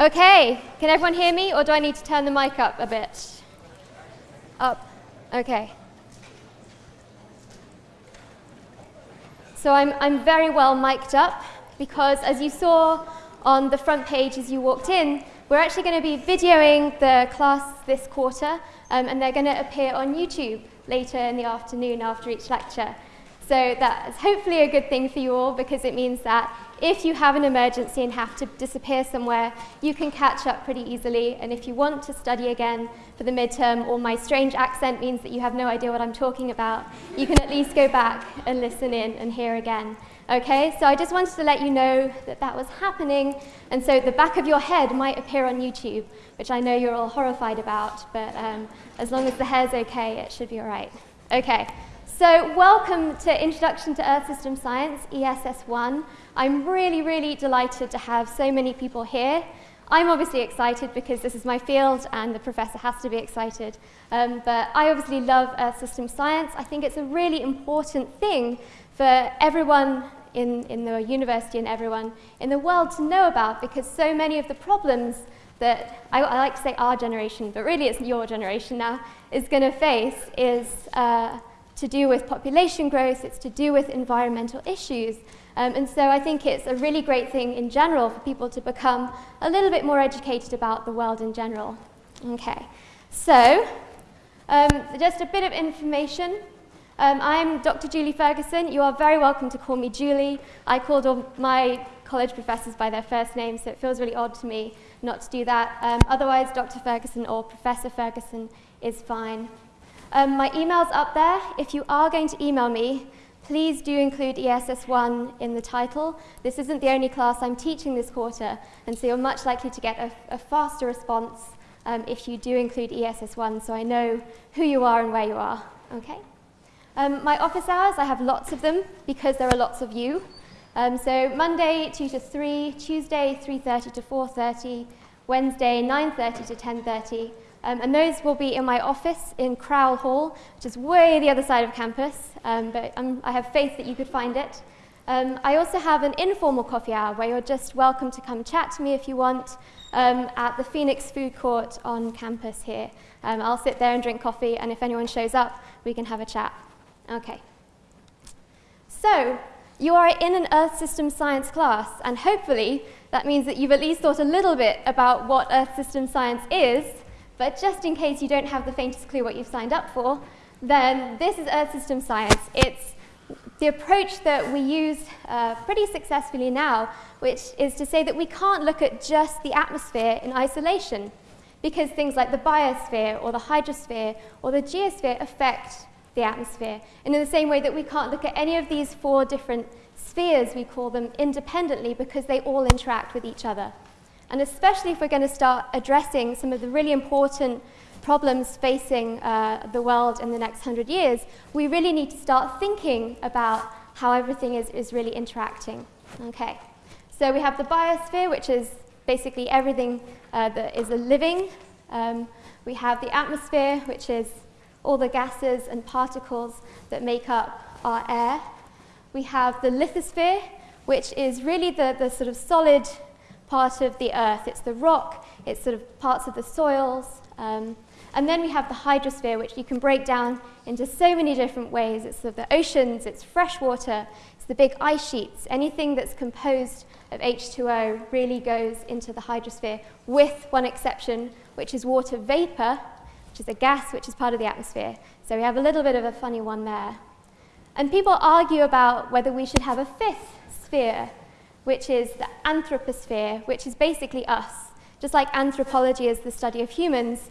Okay, can everyone hear me or do I need to turn the mic up a bit? Up, okay. So I'm, I'm very well mic'd up because as you saw on the front page as you walked in, we're actually going to be videoing the class this quarter um, and they're going to appear on YouTube later in the afternoon after each lecture. So that's hopefully a good thing for you all because it means that if you have an emergency and have to disappear somewhere, you can catch up pretty easily. And if you want to study again for the midterm, or my strange accent means that you have no idea what I'm talking about, you can at least go back and listen in and hear again. Okay, so I just wanted to let you know that that was happening. And so the back of your head might appear on YouTube, which I know you're all horrified about, but um, as long as the hair's okay, it should be all right. Okay, so welcome to Introduction to Earth System Science, ESS1. I'm really, really delighted to have so many people here. I'm obviously excited because this is my field and the professor has to be excited. Um, but I obviously love Earth System Science. I think it's a really important thing for everyone in, in the university and everyone in the world to know about because so many of the problems that I, I like to say our generation, but really it's your generation now, is going to face is uh, to do with population growth, it's to do with environmental issues. Um, and so I think it's a really great thing in general for people to become a little bit more educated about the world in general. Okay, so um, just a bit of information. Um, I'm Dr. Julie Ferguson. You are very welcome to call me Julie. I called all my college professors by their first name, so it feels really odd to me not to do that. Um, otherwise, Dr. Ferguson or Professor Ferguson is fine. Um, my email's up there. If you are going to email me, please do include ESS1 in the title. This isn't the only class I'm teaching this quarter, and so you're much likely to get a, a faster response um, if you do include ESS1, so I know who you are and where you are. Okay? Um, my office hours, I have lots of them because there are lots of you. Um, so Monday 2 to 3, Tuesday 3.30 to 4.30, Wednesday 9.30 to 10.30, um, and those will be in my office in Croul Hall, which is way the other side of campus, um, but I'm, i have faith that you could find it. Um, I also have an informal coffee hour where you're just welcome to come chat to me if you want um, at the Phoenix Food Court on campus here. Um, I'll sit there and drink coffee, and if anyone shows up, we can have a chat. Okay. So, you are in an Earth System Science class, and hopefully that means that you've at least thought a little bit about what Earth System Science is, but just in case you don't have the faintest clue what you've signed up for, then this is Earth System Science. It's the approach that we use uh, pretty successfully now, which is to say that we can't look at just the atmosphere in isolation, because things like the biosphere or the hydrosphere or the geosphere affect the atmosphere. And in the same way that we can't look at any of these four different spheres, we call them, independently because they all interact with each other. And especially if we're going to start addressing some of the really important problems facing uh, the world in the next hundred years, we really need to start thinking about how everything is, is really interacting. Okay, so we have the biosphere, which is basically everything uh, that is a living. Um, we have the atmosphere, which is all the gases and particles that make up our air. We have the lithosphere, which is really the, the sort of solid part of the earth. It's the rock, it's sort of parts of the soils. Um, and then we have the hydrosphere, which you can break down into so many different ways. It's sort of the oceans, it's fresh water, it's the big ice sheets. Anything that's composed of H2O really goes into the hydrosphere, with one exception, which is water vapor, which is a gas which is part of the atmosphere. So we have a little bit of a funny one there. And people argue about whether we should have a fifth sphere, which is the anthroposphere, which is basically us. Just like anthropology is the study of humans,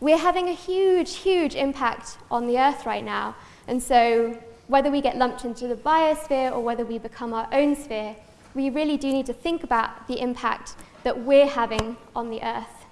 we're having a huge, huge impact on the Earth right now. And so whether we get lumped into the biosphere or whether we become our own sphere, we really do need to think about the impact that we're having on the Earth.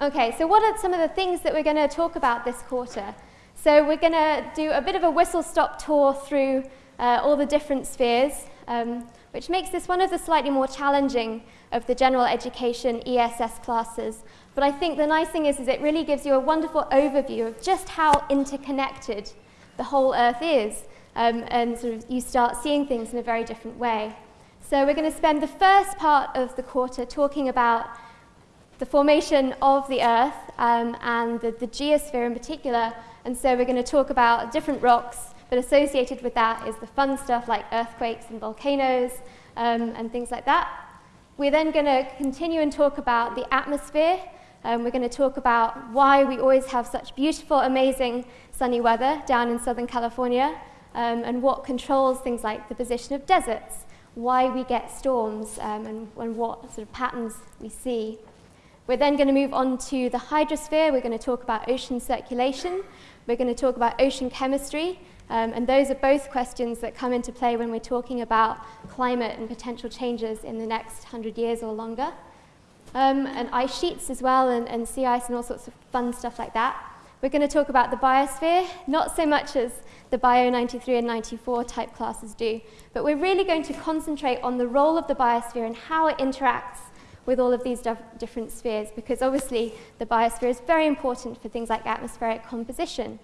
Okay, so what are some of the things that we're going to talk about this quarter? So we're going to do a bit of a whistle-stop tour through uh, all the different spheres um, which makes this one of the slightly more challenging of the general education ESS classes. But I think the nice thing is, is it really gives you a wonderful overview of just how interconnected the whole Earth is, um, and sort of you start seeing things in a very different way. So we're going to spend the first part of the quarter talking about the formation of the Earth um, and the, the geosphere in particular. And so we're going to talk about different rocks, but associated with that is the fun stuff like earthquakes and volcanoes um, and things like that. We're then going to continue and talk about the atmosphere. Um, we're going to talk about why we always have such beautiful, amazing sunny weather down in Southern California um, and what controls things like the position of deserts, why we get storms um, and, and what sort of patterns we see. We're then going to move on to the hydrosphere. We're going to talk about ocean circulation. We're going to talk about ocean chemistry. Um, and those are both questions that come into play when we're talking about climate and potential changes in the next 100 years or longer. Um, and ice sheets as well, and, and sea ice and all sorts of fun stuff like that. We're going to talk about the biosphere, not so much as the Bio 93 and 94 type classes do, but we're really going to concentrate on the role of the biosphere and how it interacts with all of these different spheres, because obviously the biosphere is very important for things like atmospheric composition.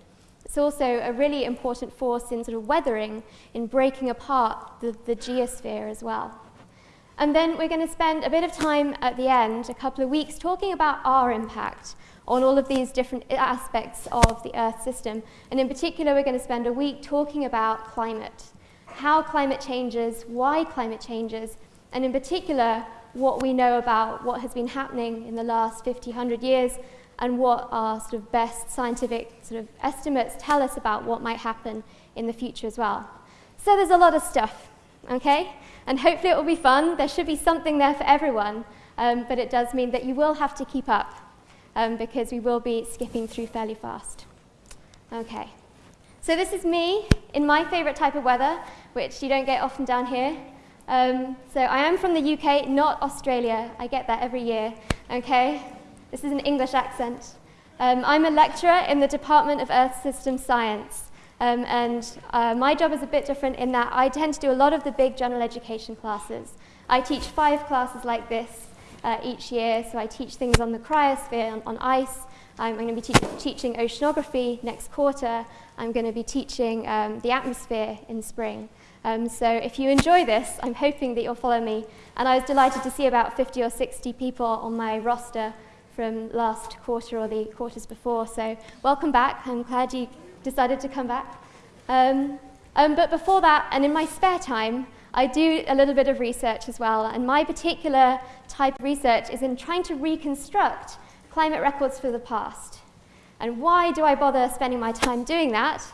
It's also a really important force in sort of weathering, in breaking apart the, the geosphere as well. And then we're going to spend a bit of time at the end, a couple of weeks, talking about our impact on all of these different aspects of the Earth system. And in particular, we're going to spend a week talking about climate, how climate changes, why climate changes, and in particular, what we know about what has been happening in the last 50, 100 years and what our sort of best scientific sort of estimates tell us about what might happen in the future as well. So there's a lot of stuff, okay? And hopefully it will be fun. There should be something there for everyone, um, but it does mean that you will have to keep up um, because we will be skipping through fairly fast. Okay. So this is me in my favorite type of weather, which you don't get often down here. Um, so I am from the UK, not Australia. I get that every year, okay? This is an English accent. Um, I'm a lecturer in the Department of Earth System Science. Um, and uh, my job is a bit different in that I tend to do a lot of the big general education classes. I teach five classes like this uh, each year, so I teach things on the cryosphere, on, on ice. I'm going to be te teaching oceanography next quarter. I'm going to be teaching um, the atmosphere in spring. Um, so if you enjoy this, I'm hoping that you'll follow me. And I was delighted to see about 50 or 60 people on my roster from last quarter or the quarters before. So welcome back. I'm glad you decided to come back. Um, um, but before that, and in my spare time, I do a little bit of research as well. And my particular type of research is in trying to reconstruct climate records for the past. And why do I bother spending my time doing that?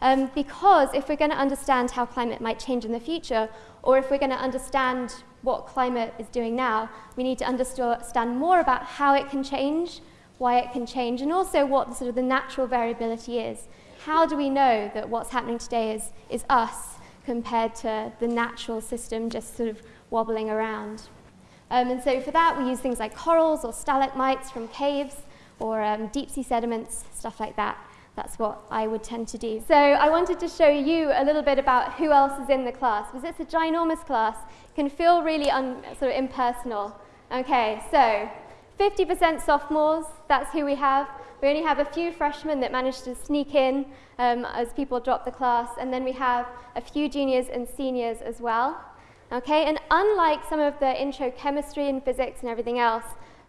Um, because if we're going to understand how climate might change in the future, or if we're going to understand what climate is doing now, we need to understand more about how it can change, why it can change, and also what the, sort of the natural variability is. How do we know that what's happening today is, is us compared to the natural system just sort of wobbling around? Um, and so for that, we use things like corals or stalagmites from caves, or um, deep sea sediments, stuff like that. That's what I would tend to do. So I wanted to show you a little bit about who else is in the class, because it's a ginormous class. It can feel really sort of impersonal. Okay, so 50% sophomores, that's who we have. We only have a few freshmen that managed to sneak in um, as people drop the class, and then we have a few juniors and seniors as well. Okay, and unlike some of the intro chemistry and physics and everything else,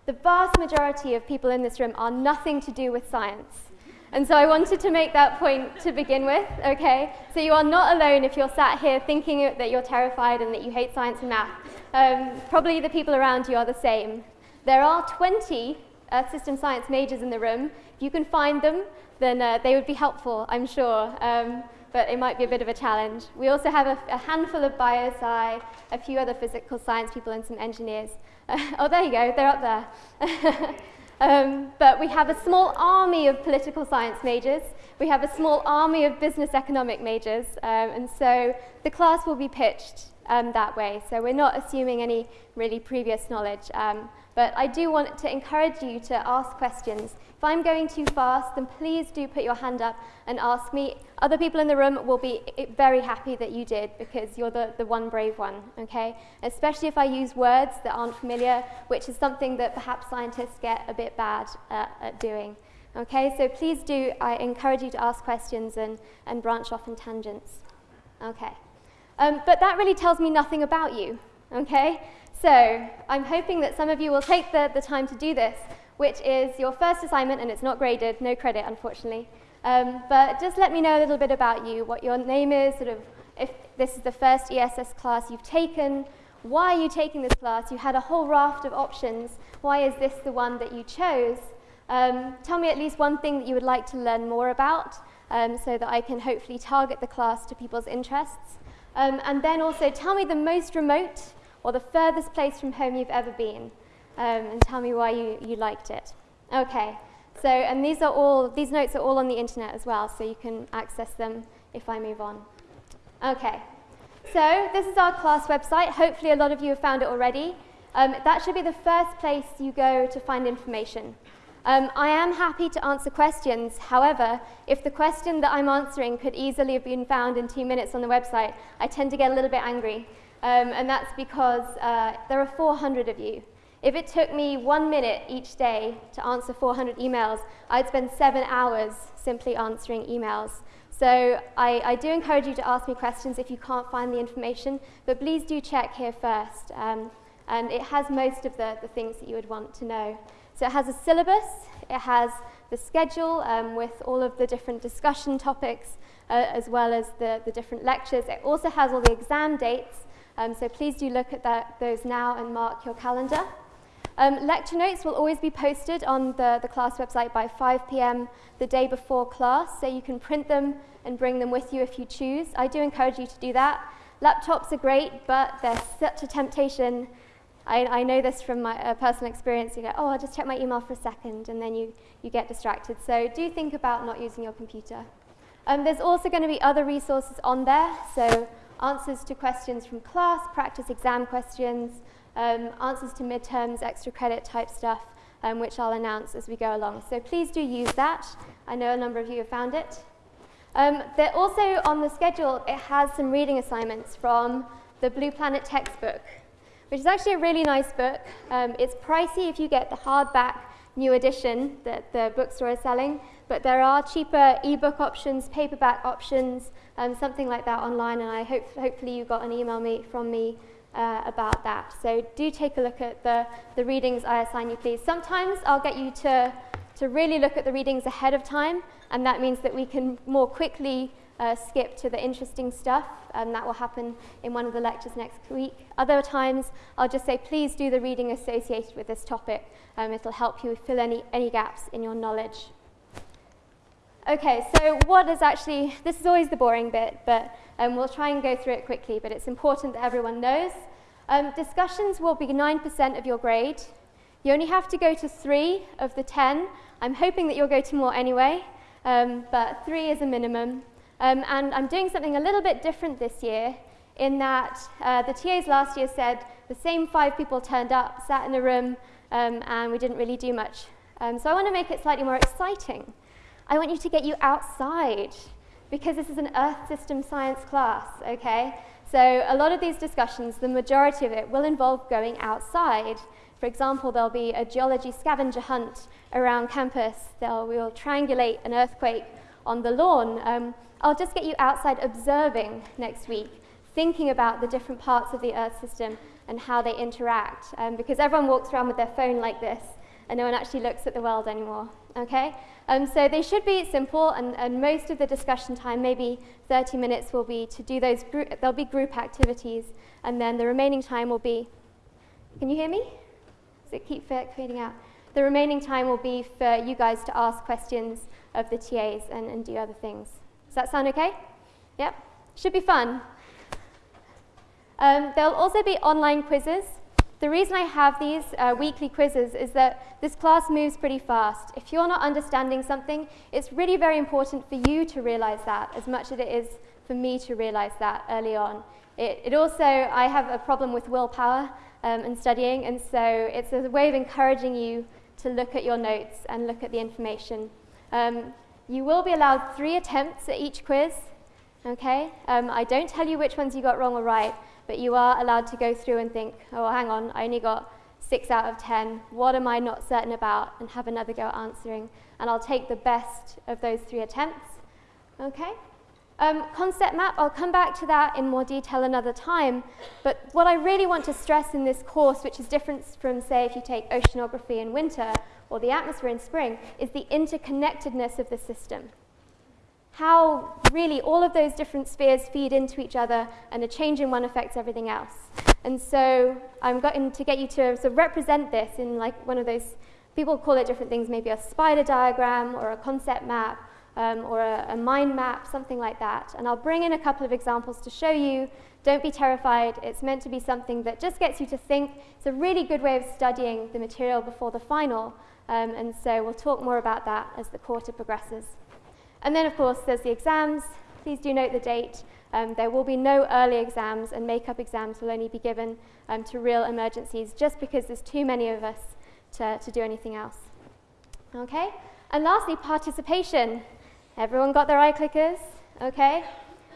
the vast majority of people in this room are nothing to do with science. And so I wanted to make that point to begin with, okay? So you are not alone if you're sat here thinking that you're terrified and that you hate science and math. Um, probably the people around you are the same. There are 20 Earth System Science majors in the room. If you can find them, then uh, they would be helpful, I'm sure. Um, but it might be a bit of a challenge. We also have a, a handful of biosci, a few other physical science people and some engineers. oh, there you go, they're up there. Um, but we have a small army of political science majors. We have a small army of business economic majors. Um, and so the class will be pitched um, that way. So we're not assuming any really previous knowledge. Um, but I do want to encourage you to ask questions. If I'm going too fast, then please do put your hand up and ask me. Other people in the room will be very happy that you did because you're the, the one brave one, okay? Especially if I use words that aren't familiar, which is something that perhaps scientists get a bit bad at, at doing. Okay, so please do, I encourage you to ask questions and, and branch off in tangents. Okay. Um, but that really tells me nothing about you. Okay? So I'm hoping that some of you will take the, the time to do this, which is your first assignment, and it's not graded, no credit, unfortunately. Um, but just let me know a little bit about you, what your name is, sort of if this is the first ESS class you've taken, why are you taking this class? You had a whole raft of options. Why is this the one that you chose? Um, tell me at least one thing that you would like to learn more about um, so that I can hopefully target the class to people's interests. Um, and then also tell me the most remote or the furthest place from home you've ever been um, and tell me why you, you liked it. Okay, so and these are all, these notes are all on the internet as well, so you can access them if I move on. Okay, so this is our class website. Hopefully a lot of you have found it already. Um, that should be the first place you go to find information. Um, I am happy to answer questions. However, if the question that I'm answering could easily have been found in two minutes on the website, I tend to get a little bit angry. Um, and that's because uh, there are 400 of you. If it took me one minute each day to answer 400 emails, I'd spend seven hours simply answering emails. So I, I do encourage you to ask me questions if you can't find the information, but please do check here first. Um, and it has most of the, the things that you would want to know. So it has a syllabus, it has the schedule um, with all of the different discussion topics, uh, as well as the, the different lectures. It also has all the exam dates, um, so please do look at that, those now and mark your calendar. Um, lecture notes will always be posted on the, the class website by 5 p.m. the day before class, so you can print them and bring them with you if you choose. I do encourage you to do that. Laptops are great, but they're such a temptation I, I know this from my uh, personal experience. You go, oh, I'll just check my email for a second, and then you, you get distracted. So do think about not using your computer. Um, there's also going to be other resources on there, so answers to questions from class, practice exam questions, um, answers to midterms, extra credit type stuff, um, which I'll announce as we go along. So please do use that. I know a number of you have found it. Um, they're also on the schedule, it has some reading assignments from the Blue Planet textbook which is actually a really nice book. Um, it's pricey if you get the hardback new edition that the bookstore is selling, but there are cheaper ebook options, paperback options, um, something like that online, and I hope hopefully you got an email me, from me uh, about that. So do take a look at the, the readings I assign you, please. Sometimes I'll get you to, to really look at the readings ahead of time, and that means that we can more quickly uh, skip to the interesting stuff, and that will happen in one of the lectures next week. Other times, I'll just say, please do the reading associated with this topic. Um, it'll help you fill any, any gaps in your knowledge. Okay, so what is actually, this is always the boring bit, but um, we'll try and go through it quickly, but it's important that everyone knows. Um, discussions will be 9% of your grade. You only have to go to three of the 10. I'm hoping that you'll go to more anyway, um, but three is a minimum. Um, and I'm doing something a little bit different this year in that uh, the TAs last year said the same five people turned up, sat in a room, um, and we didn't really do much. Um, so I want to make it slightly more exciting. I want you to get you outside because this is an Earth system science class, okay? So a lot of these discussions, the majority of it, will involve going outside. For example, there'll be a geology scavenger hunt around campus. They'll, we'll triangulate an earthquake on the lawn. Um, I'll just get you outside observing next week, thinking about the different parts of the Earth system and how they interact, um, because everyone walks around with their phone like this and no one actually looks at the world anymore, okay? Um, so they should be simple, and, and most of the discussion time, maybe 30 minutes, will be to do those, group, there'll be group activities, and then the remaining time will be, can you hear me? Does it keep fading out? The remaining time will be for you guys to ask questions of the TAs and, and do other things. Does that sound okay? Yep. Should be fun. Um, there'll also be online quizzes. The reason I have these uh, weekly quizzes is that this class moves pretty fast. If you're not understanding something, it's really very important for you to realize that as much as it is for me to realize that early on. It, it also, I have a problem with willpower um, and studying, and so it's a way of encouraging you to look at your notes and look at the information. Um, you will be allowed three attempts at each quiz, okay? Um, I don't tell you which ones you got wrong or right, but you are allowed to go through and think, oh, hang on, I only got six out of 10. What am I not certain about? And have another go at answering. And I'll take the best of those three attempts, okay? Um, concept map, I'll come back to that in more detail another time, but what I really want to stress in this course, which is different from, say, if you take oceanography in winter or the atmosphere in spring, is the interconnectedness of the system. How really all of those different spheres feed into each other and a change in one affects everything else. And so I'm going to get you to sort of represent this in like one of those, people call it different things, maybe a spider diagram or a concept map um, or a, a mind map, something like that. And I'll bring in a couple of examples to show you. Don't be terrified. It's meant to be something that just gets you to think. It's a really good way of studying the material before the final. Um, and so we'll talk more about that as the quarter progresses. And then, of course, there's the exams. Please do note the date. Um, there will be no early exams, and make-up exams will only be given um, to real emergencies just because there's too many of us to, to do anything else. Okay? And lastly, participation. Everyone got their iClickers? Okay?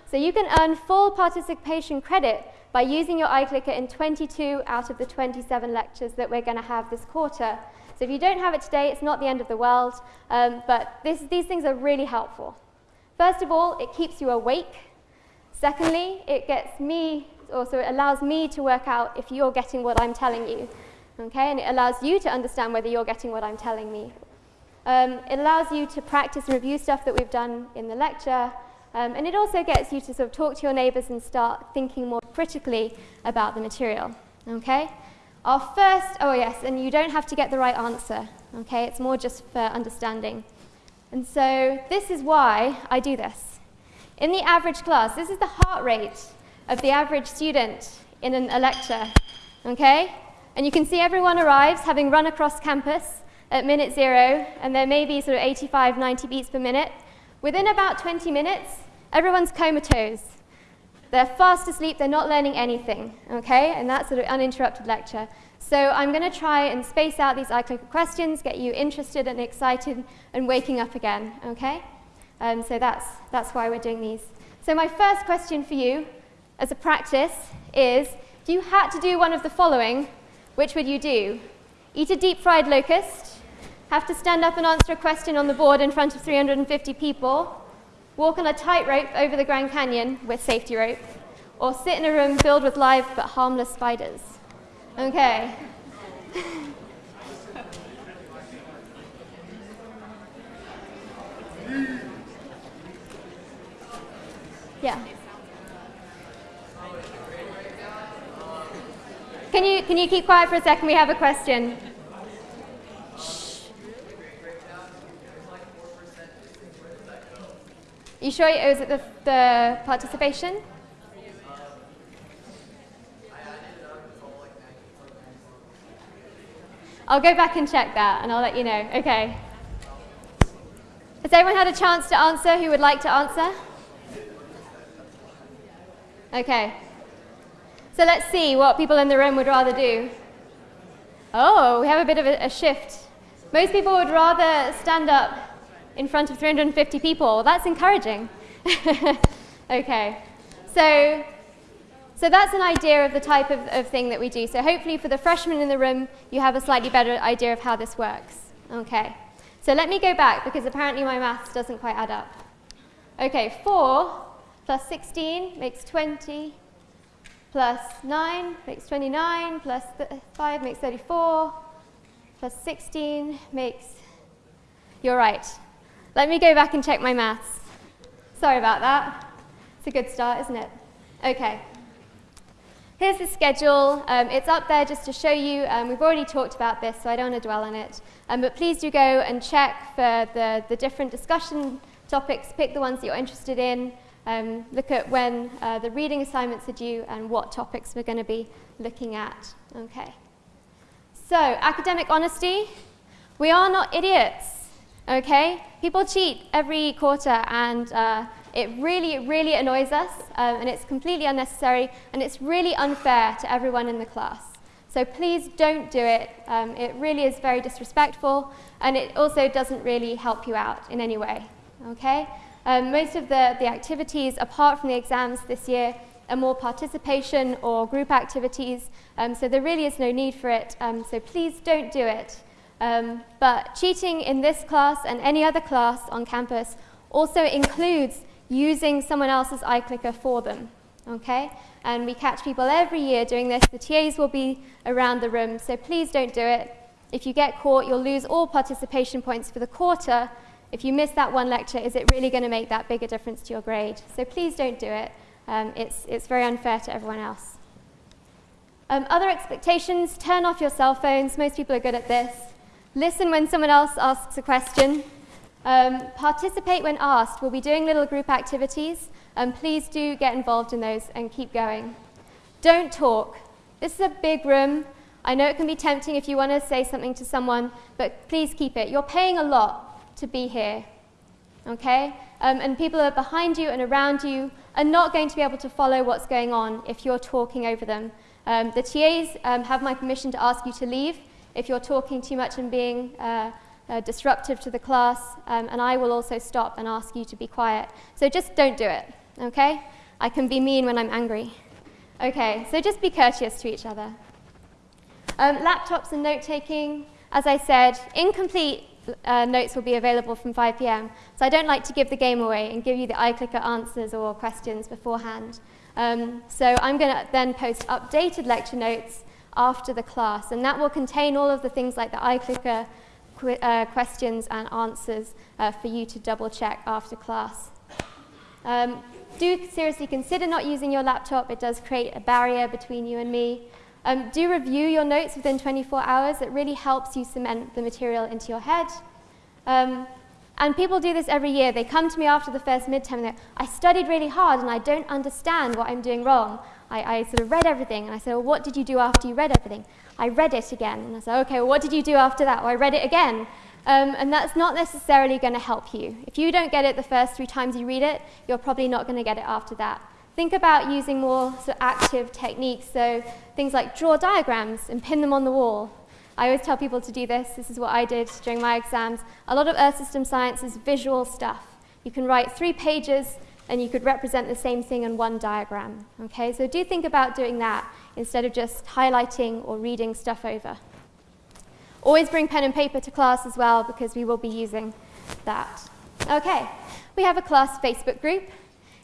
So you can earn full participation credit by using your iClicker in 22 out of the 27 lectures that we're going to have this quarter. So if you don't have it today, it's not the end of the world, um, but this, these things are really helpful. First of all, it keeps you awake. Secondly, it gets me, also it allows me to work out if you're getting what I'm telling you. Okay, and it allows you to understand whether you're getting what I'm telling me um, it allows you to practice and review stuff that we've done in the lecture, um, and it also gets you to sort of talk to your neighbours and start thinking more critically about the material. Okay? Our first, oh yes, and you don't have to get the right answer. Okay? It's more just for understanding. And so this is why I do this. In the average class, this is the heart rate of the average student in an, a lecture. Okay? And you can see everyone arrives having run across campus at minute zero, and there may be sort of 85, 90 beats per minute. Within about 20 minutes, everyone's comatose. They're fast asleep, they're not learning anything, okay? And that's sort of uninterrupted lecture. So I'm going to try and space out these iClicker questions, get you interested and excited and waking up again, okay? Um, so that's, that's why we're doing these. So my first question for you as a practice is, if you had to do one of the following, which would you do? Eat a deep fried locust, have to stand up and answer a question on the board in front of 350 people, walk on a tightrope over the Grand Canyon with safety rope, or sit in a room filled with live but harmless spiders. Okay. yeah. Can you, can you keep quiet for a second? We have a question. You sure it was the, the participation? I'll go back and check that and I'll let you know. Okay. Has everyone had a chance to answer who would like to answer? Okay. So let's see what people in the room would rather do. Oh, we have a bit of a, a shift. Most people would rather stand up in front of 350 people. That's encouraging. okay, so, so that's an idea of the type of, of thing that we do. So hopefully for the freshmen in the room, you have a slightly better idea of how this works. Okay, so let me go back because apparently my maths doesn't quite add up. Okay, 4 plus 16 makes 20, plus 9 makes 29, plus 5 makes 34, plus 16 makes, you're right, let me go back and check my maths. Sorry about that. It's a good start, isn't it? Okay. Here's the schedule. Um, it's up there just to show you. Um, we've already talked about this, so I don't want to dwell on it. Um, but please do go and check for the, the different discussion topics. Pick the ones that you're interested in. Um, look at when uh, the reading assignments are due and what topics we're going to be looking at. Okay. So, academic honesty. We are not idiots. Okay? People cheat every quarter, and uh, it really, really annoys us, um, and it's completely unnecessary, and it's really unfair to everyone in the class. So please don't do it. Um, it really is very disrespectful, and it also doesn't really help you out in any way. Okay? Um, most of the, the activities, apart from the exams this year, are more participation or group activities, um, so there really is no need for it, um, so please don't do it. Um, but cheating in this class and any other class on campus also includes using someone else's iClicker for them, okay? And we catch people every year doing this. The TAs will be around the room, so please don't do it. If you get caught, you'll lose all participation points for the quarter. If you miss that one lecture, is it really going to make that big a difference to your grade? So please don't do it. Um, it's, it's very unfair to everyone else. Um, other expectations, turn off your cell phones. Most people are good at this. Listen when someone else asks a question. Um, participate when asked. We'll be doing little group activities. Um, please do get involved in those and keep going. Don't talk. This is a big room. I know it can be tempting if you want to say something to someone, but please keep it. You're paying a lot to be here, okay? Um, and people are behind you and around you are not going to be able to follow what's going on if you're talking over them. Um, the TAs um, have my permission to ask you to leave if you're talking too much and being uh, uh, disruptive to the class, um, and I will also stop and ask you to be quiet. So just don't do it, okay? I can be mean when I'm angry. Okay, so just be courteous to each other. Um, laptops and note-taking, as I said, incomplete uh, notes will be available from 5 p.m. So I don't like to give the game away and give you the iClicker answers or questions beforehand. Um, so I'm going to then post updated lecture notes after the class, and that will contain all of the things like the iClicker qu uh, questions and answers uh, for you to double check after class. Um, do seriously consider not using your laptop. It does create a barrier between you and me. Um, do review your notes within 24 hours. It really helps you cement the material into your head. Um, and people do this every year. They come to me after the first midterm and they're, I studied really hard and I don't understand what I'm doing wrong. I, I sort of read everything and I said, well, what did you do after you read everything? I read it again. And I said, okay, well, what did you do after that? Well, I read it again. Um, and that's not necessarily going to help you. If you don't get it the first three times you read it, you're probably not going to get it after that. Think about using more sort of active techniques, so things like draw diagrams and pin them on the wall. I always tell people to do this. This is what I did during my exams. A lot of Earth System Science is visual stuff. You can write three pages and you could represent the same thing in one diagram. Okay, so do think about doing that instead of just highlighting or reading stuff over. Always bring pen and paper to class as well because we will be using that. Okay, we have a class Facebook group.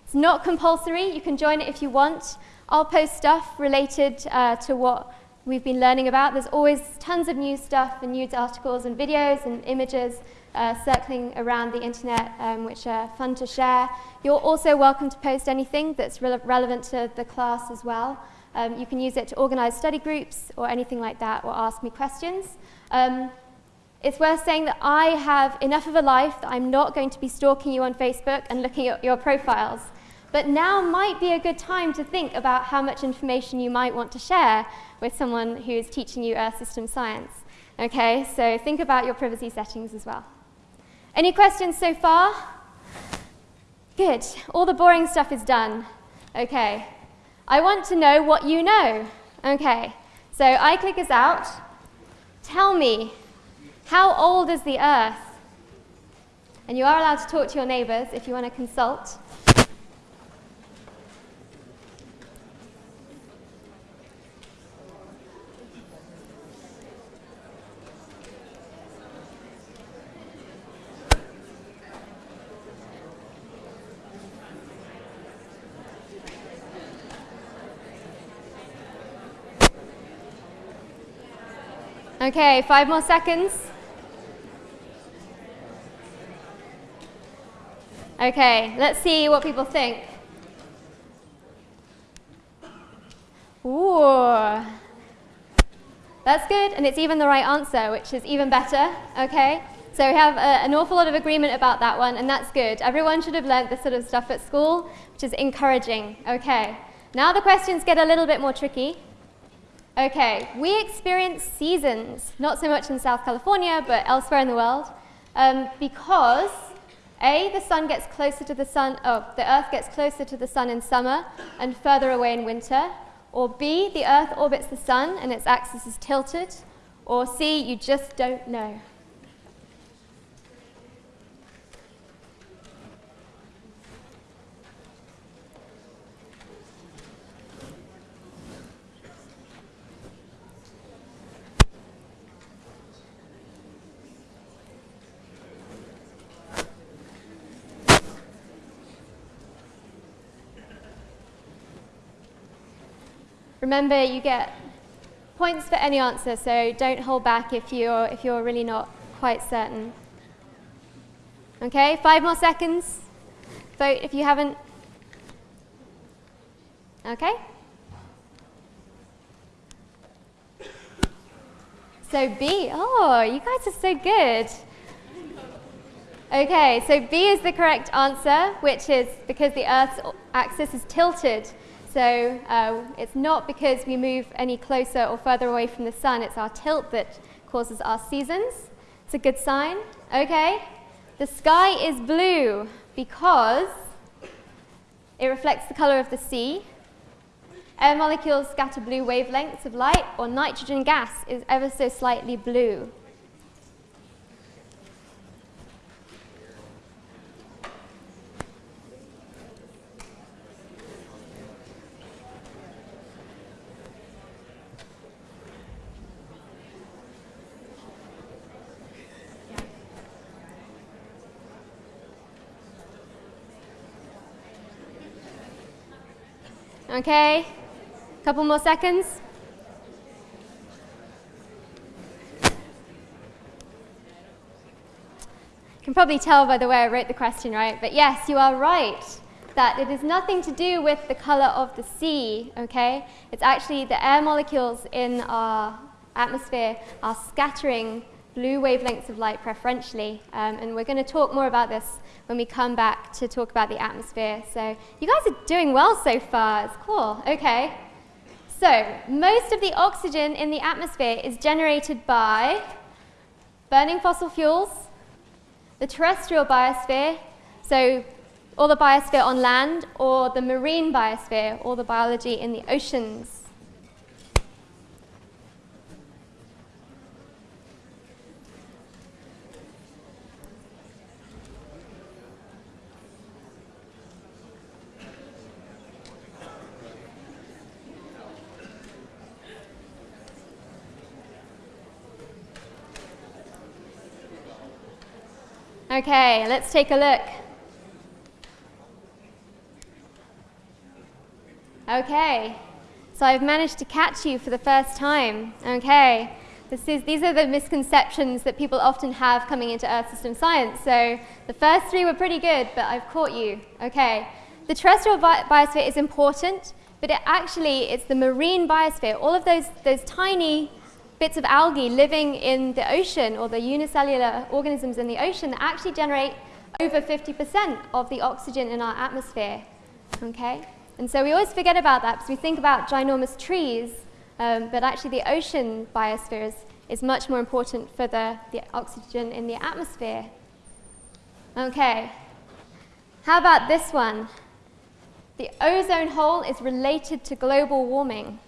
It's not compulsory. You can join it if you want. I'll post stuff related uh, to what we've been learning about. There's always tons of new stuff and news articles and videos and images uh, circling around the internet, um, which are fun to share. You're also welcome to post anything that's re relevant to the class as well. Um, you can use it to organize study groups or anything like that, or ask me questions. Um, it's worth saying that I have enough of a life that I'm not going to be stalking you on Facebook and looking at your profiles. But now might be a good time to think about how much information you might want to share with someone who is teaching you Earth System Science. Okay, so think about your privacy settings as well. Any questions so far? Good. All the boring stuff is done. Okay. I want to know what you know. Okay. So iClick is out. Tell me, how old is the Earth? And you are allowed to talk to your neighbors if you want to consult. Okay, five more seconds. Okay, let's see what people think. Ooh. That's good, and it's even the right answer, which is even better, okay? So we have a, an awful lot of agreement about that one, and that's good. Everyone should have learned this sort of stuff at school, which is encouraging. Okay, now the questions get a little bit more tricky. Okay, we experience seasons, not so much in South California, but elsewhere in the world, um, because A, the sun gets closer to the sun, oh, the earth gets closer to the sun in summer and further away in winter, or B, the earth orbits the sun and its axis is tilted, or C, you just don't know. Remember, you get points for any answer, so don't hold back if you're, if you're really not quite certain. Okay, five more seconds. Vote if you haven't. Okay. So B, oh, you guys are so good. Okay, so B is the correct answer, which is because the Earth's axis is tilted. So uh, it's not because we move any closer or further away from the sun, it's our tilt that causes our seasons. It's a good sign. Okay, the sky is blue because it reflects the color of the sea. Air molecules scatter blue wavelengths of light, or nitrogen gas is ever so slightly blue. Okay, a couple more seconds. You can probably tell by the way I wrote the question, right? But yes, you are right that it is nothing to do with the color of the sea, okay? It's actually the air molecules in our atmosphere are scattering blue wavelengths of light preferentially. Um, and we're going to talk more about this when we come back to talk about the atmosphere. So you guys are doing well so far. It's cool. Okay. So most of the oxygen in the atmosphere is generated by burning fossil fuels, the terrestrial biosphere, so all the biosphere on land, or the marine biosphere, all the biology in the oceans. Okay, let's take a look. Okay, so I've managed to catch you for the first time. Okay, this is, these are the misconceptions that people often have coming into Earth system science. So the first three were pretty good, but I've caught you. Okay, the terrestrial bi biosphere is important, but it actually, it's the marine biosphere, all of those, those tiny bits of algae living in the ocean or the unicellular organisms in the ocean that actually generate over 50% of the oxygen in our atmosphere. Okay? And so we always forget about that because we think about ginormous trees, um, but actually the ocean biosphere is, is much more important for the, the oxygen in the atmosphere. Okay. How about this one? The ozone hole is related to global warming.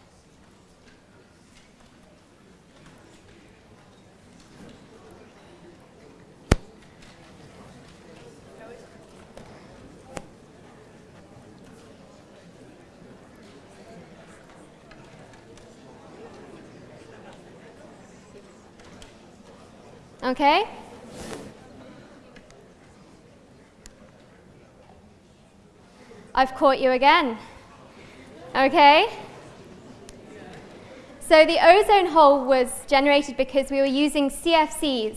Okay? I've caught you again. Okay? So the ozone hole was generated because we were using CFCs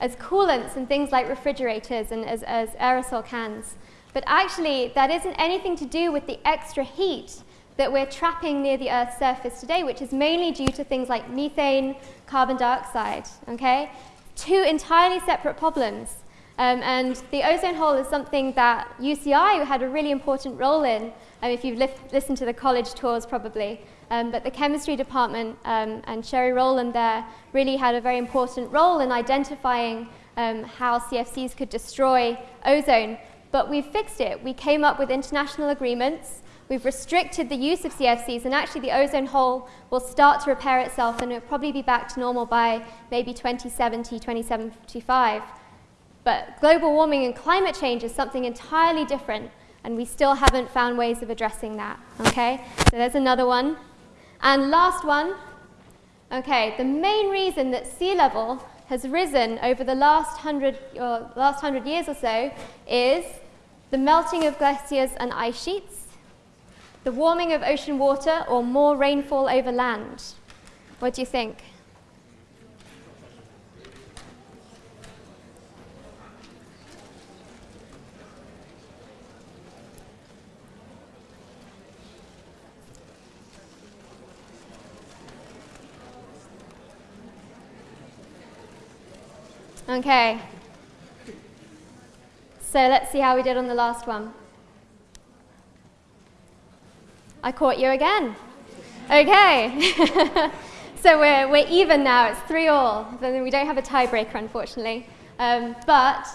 as coolants and things like refrigerators and as, as aerosol cans. But actually, that isn't anything to do with the extra heat that we're trapping near the Earth's surface today, which is mainly due to things like methane, carbon dioxide, okay? Two entirely separate problems. Um, and the ozone hole is something that UCI had a really important role in, um, if you've listened to the college tours probably. Um, but the chemistry department um, and Sherry Rowland there really had a very important role in identifying um, how CFCs could destroy ozone. But we fixed it. We came up with international agreements We've restricted the use of CFCs, and actually the ozone hole will start to repair itself, and it'll probably be back to normal by maybe 2070, 2075. But global warming and climate change is something entirely different, and we still haven't found ways of addressing that. Okay, so there's another one. And last one, okay, the main reason that sea level has risen over the last hundred, or last hundred years or so is the melting of glaciers and ice sheets, the warming of ocean water or more rainfall over land? What do you think? Okay. So let's see how we did on the last one. I caught you again. Okay. so we're, we're even now. It's three all. Then we don't have a tiebreaker, unfortunately. Um, but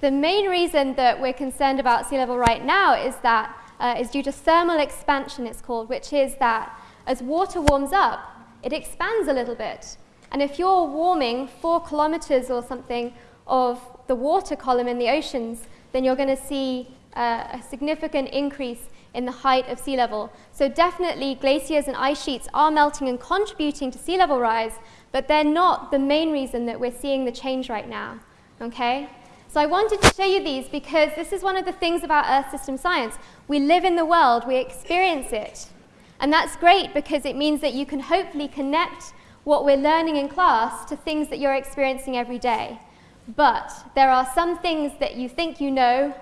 the main reason that we're concerned about sea level right now is that uh, is due to thermal expansion, it's called, which is that as water warms up, it expands a little bit. And if you're warming four kilometers or something of the water column in the oceans, then you're going to see uh, a significant increase in the height of sea level. So definitely glaciers and ice sheets are melting and contributing to sea level rise, but they're not the main reason that we're seeing the change right now, okay? So I wanted to show you these because this is one of the things about Earth system science. We live in the world, we experience it. And that's great because it means that you can hopefully connect what we're learning in class to things that you're experiencing every day. But there are some things that you think you know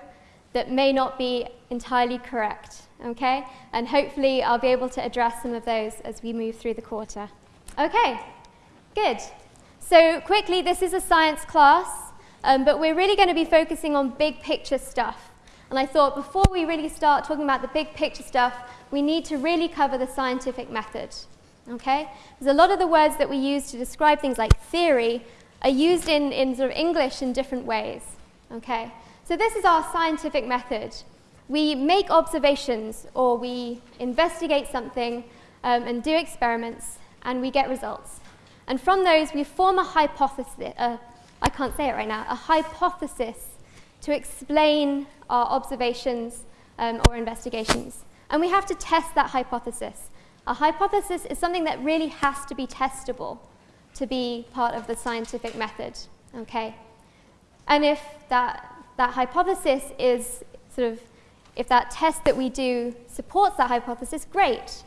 that may not be entirely correct, okay? And hopefully I'll be able to address some of those as we move through the quarter. Okay, good. So quickly, this is a science class, um, but we're really going to be focusing on big picture stuff. And I thought before we really start talking about the big picture stuff, we need to really cover the scientific method. Okay? Because a lot of the words that we use to describe things like theory are used in, in sort of English in different ways. Okay? So this is our scientific method. We make observations or we investigate something um, and do experiments and we get results. And from those, we form a hypothesis, uh, I can't say it right now, a hypothesis to explain our observations um, or investigations. And we have to test that hypothesis. A hypothesis is something that really has to be testable to be part of the scientific method, okay? And if that, that hypothesis is sort of, if that test that we do supports that hypothesis, great.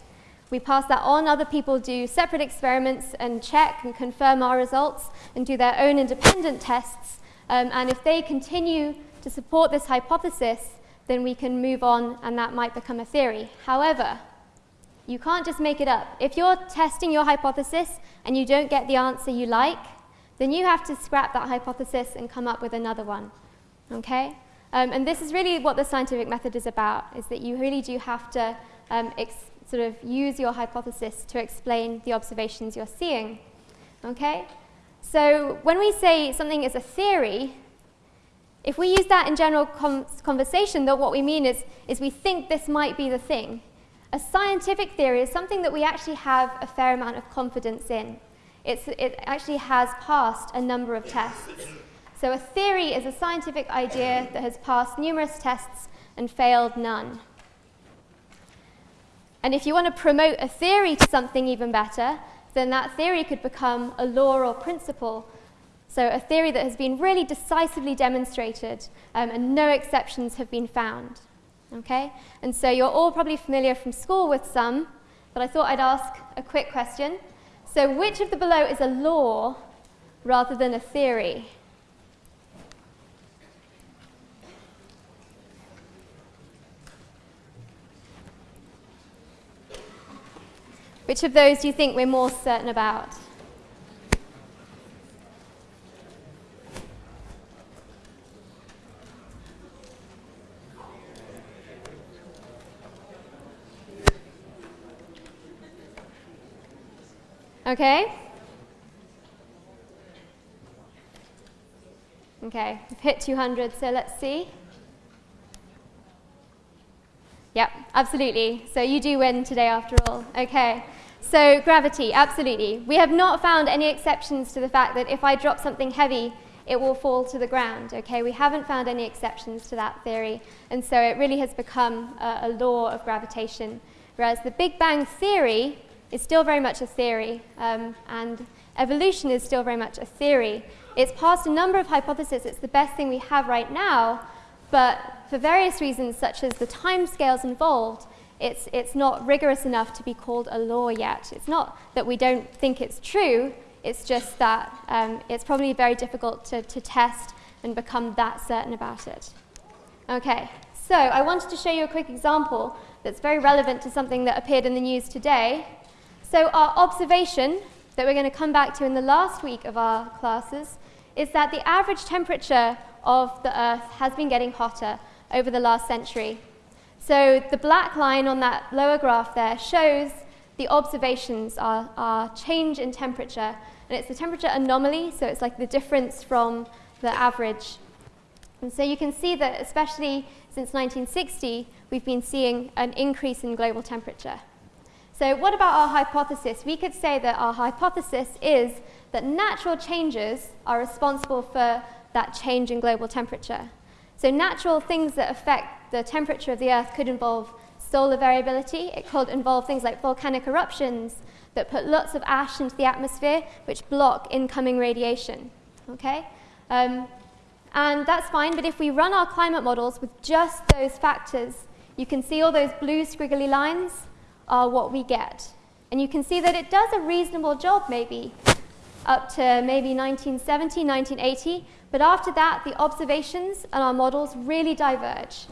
We pass that on, other people do separate experiments and check and confirm our results and do their own independent tests. Um, and if they continue to support this hypothesis, then we can move on and that might become a theory. However, you can't just make it up. If you're testing your hypothesis and you don't get the answer you like, then you have to scrap that hypothesis and come up with another one. Okay? Um, and this is really what the scientific method is about, is that you really do have to um, sort of use your hypothesis to explain the observations you're seeing. Okay? So when we say something is a theory, if we use that in general conversation, though what we mean is, is we think this might be the thing. A scientific theory is something that we actually have a fair amount of confidence in. It's, it actually has passed a number of tests. So a theory is a scientific idea that has passed numerous tests and failed none. And if you want to promote a theory to something even better, then that theory could become a law or principle. So a theory that has been really decisively demonstrated um, and no exceptions have been found. Okay? And so you're all probably familiar from school with some, but I thought I'd ask a quick question. So which of the below is a law rather than a theory? Which of those do you think we're more certain about? Okay? Okay, we've hit 200, so let's see. Yep, absolutely. So you do win today after all. Okay. So gravity, absolutely. We have not found any exceptions to the fact that if I drop something heavy, it will fall to the ground. Okay, we haven't found any exceptions to that theory, and so it really has become a, a law of gravitation. Whereas the Big Bang theory is still very much a theory, um, and evolution is still very much a theory. It's passed a number of hypotheses. It's the best thing we have right now, but for various reasons, such as the timescales involved, it's, it's not rigorous enough to be called a law yet. It's not that we don't think it's true, it's just that um, it's probably very difficult to, to test and become that certain about it. Okay, so I wanted to show you a quick example that's very relevant to something that appeared in the news today. So our observation that we're going to come back to in the last week of our classes is that the average temperature of the Earth has been getting hotter over the last century. So the black line on that lower graph there shows the observations are, are change in temperature. And it's the temperature anomaly, so it's like the difference from the average. And so you can see that especially since 1960, we've been seeing an increase in global temperature. So what about our hypothesis? We could say that our hypothesis is that natural changes are responsible for that change in global temperature. So natural things that affect the temperature of the Earth could involve solar variability. It could involve things like volcanic eruptions that put lots of ash into the atmosphere, which block incoming radiation. Okay? Um, and that's fine, but if we run our climate models with just those factors, you can see all those blue squiggly lines are what we get. And you can see that it does a reasonable job, maybe, up to maybe 1970, 1980, but after that, the observations and our models really diverge.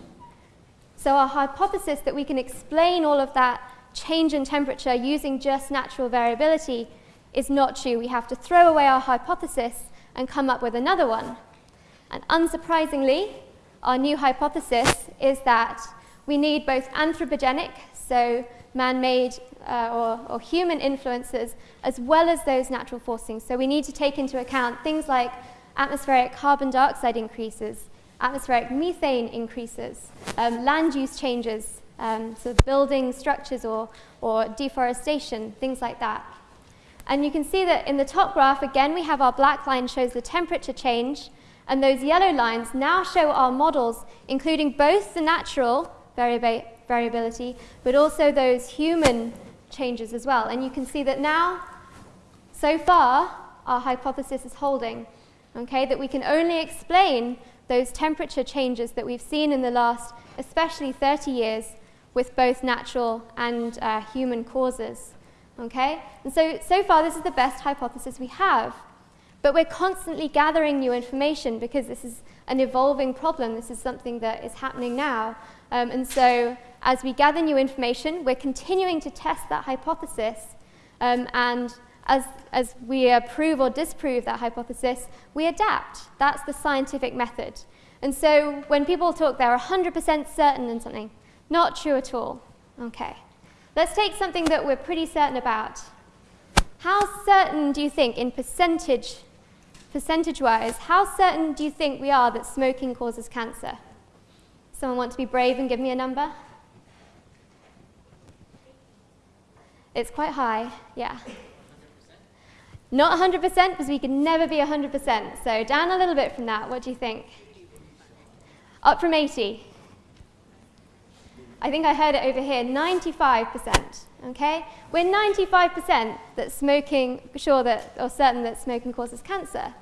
So our hypothesis that we can explain all of that change in temperature using just natural variability is not true. We have to throw away our hypothesis and come up with another one. And unsurprisingly, our new hypothesis is that we need both anthropogenic, so man-made uh, or, or human influences, as well as those natural forcings. So we need to take into account things like atmospheric carbon dioxide increases, atmospheric methane increases, um, land use changes, um, so building structures or, or deforestation, things like that. And you can see that in the top graph, again, we have our black line shows the temperature change, and those yellow lines now show our models, including both the natural variab variability, but also those human changes as well. And you can see that now, so far, our hypothesis is holding, okay, that we can only explain those temperature changes that we've seen in the last, especially 30 years, with both natural and uh, human causes. Okay? And so, so far, this is the best hypothesis we have. But we're constantly gathering new information because this is an evolving problem. This is something that is happening now. Um, and so as we gather new information, we're continuing to test that hypothesis. Um, and as, as we approve or disprove that hypothesis, we adapt. That's the scientific method. And so when people talk they're 100% certain in something, not true at all. Okay. Let's take something that we're pretty certain about. How certain do you think, in percentage, percentage-wise, how certain do you think we are that smoking causes cancer? Someone want to be brave and give me a number? It's quite high, yeah. Not 100% because we can never be 100%. So down a little bit from that, what do you think? Up from 80. I think I heard it over here, 95%. Okay? We're 95% that smoking, sure that, or certain that smoking causes cancer.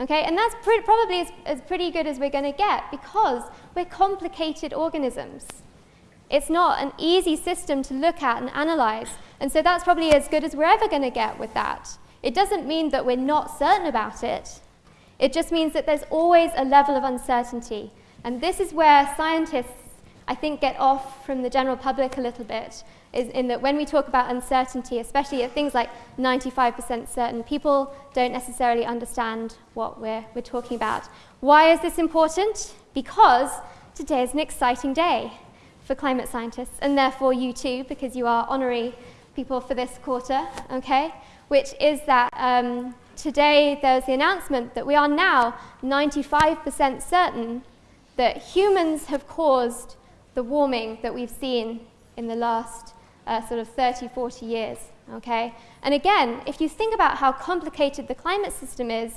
Okay? And that's pre probably as, as pretty good as we're going to get because we're complicated organisms. It's not an easy system to look at and analyze. And so that's probably as good as we're ever going to get with that. It doesn't mean that we're not certain about it. It just means that there's always a level of uncertainty. And this is where scientists, I think, get off from the general public a little bit, is in that when we talk about uncertainty, especially at things like 95% certain, people don't necessarily understand what we're, we're talking about. Why is this important? Because today is an exciting day for climate scientists, and therefore you too, because you are honorary people for this quarter, okay? Which is that um, today was the announcement that we are now 95% certain that humans have caused the warming that we've seen in the last uh, sort of 30, 40 years, okay? And again, if you think about how complicated the climate system is,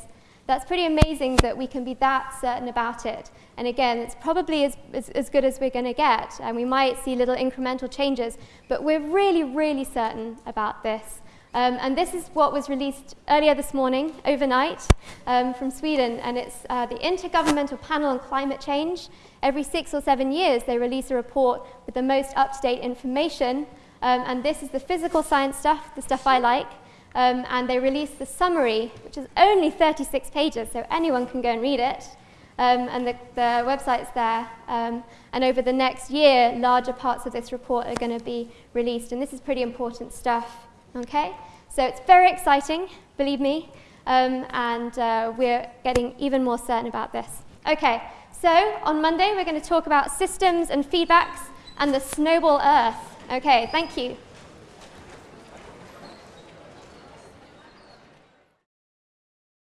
that's pretty amazing that we can be that certain about it. And again, it's probably as, as, as good as we're going to get, and we might see little incremental changes, but we're really, really certain about this. Um, and this is what was released earlier this morning, overnight, um, from Sweden. And it's uh, the Intergovernmental Panel on Climate Change. Every six or seven years, they release a report with the most up-to-date information. Um, and this is the physical science stuff, the stuff I like. Um, and they release the summary, which is only 36 pages, so anyone can go and read it. Um, and the, the website's there. Um, and over the next year, larger parts of this report are going to be released. And this is pretty important stuff. Okay? So it's very exciting, believe me, um, and uh, we're getting even more certain about this. Okay, so on Monday we're going to talk about systems and feedbacks and the snowball Earth. Okay, thank you.